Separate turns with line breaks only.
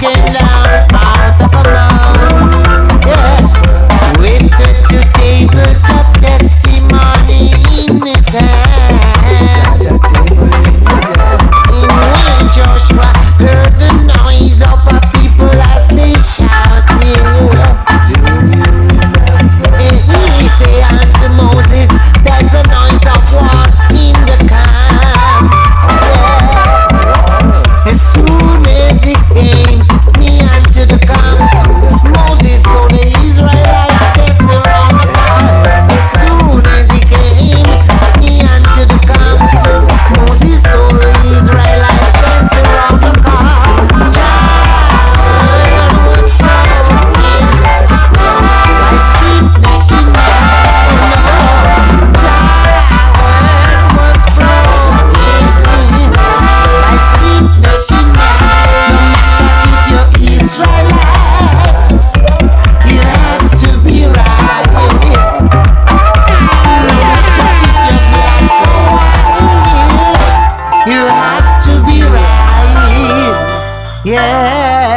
get loud. Yeah.